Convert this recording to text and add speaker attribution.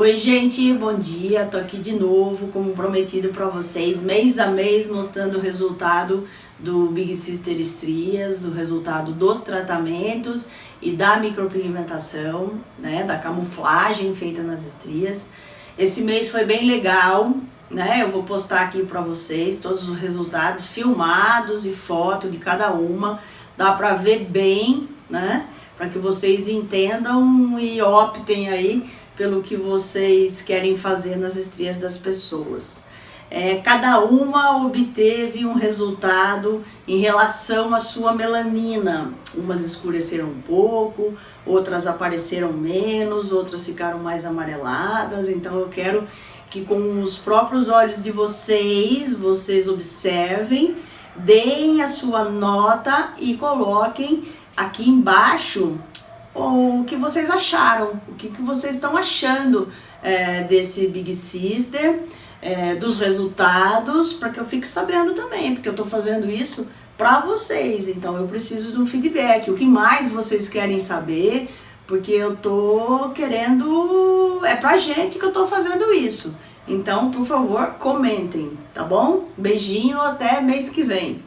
Speaker 1: Oi gente, bom dia, tô aqui de novo, como prometido para vocês, mês a mês mostrando o resultado do Big Sister Estrias, o resultado dos tratamentos e da micropigmentação, né, da camuflagem feita nas estrias. Esse mês foi bem legal, né, eu vou postar aqui para vocês todos os resultados filmados e foto de cada uma, dá para ver bem, né, para que vocês entendam e optem aí pelo que vocês querem fazer nas estrias das pessoas. É, cada uma obteve um resultado em relação à sua melanina. Umas escureceram um pouco, outras apareceram menos, outras ficaram mais amareladas. Então eu quero que com os próprios olhos de vocês, vocês observem, deem a sua nota e coloquem aqui embaixo o que vocês acharam, o que, que vocês estão achando é, desse Big Sister, é, dos resultados, para que eu fique sabendo também, porque eu estou fazendo isso para vocês, então eu preciso um feedback, o que mais vocês querem saber, porque eu tô querendo, é pra gente que eu tô fazendo isso. Então, por favor, comentem, tá bom? Beijinho, até mês que vem.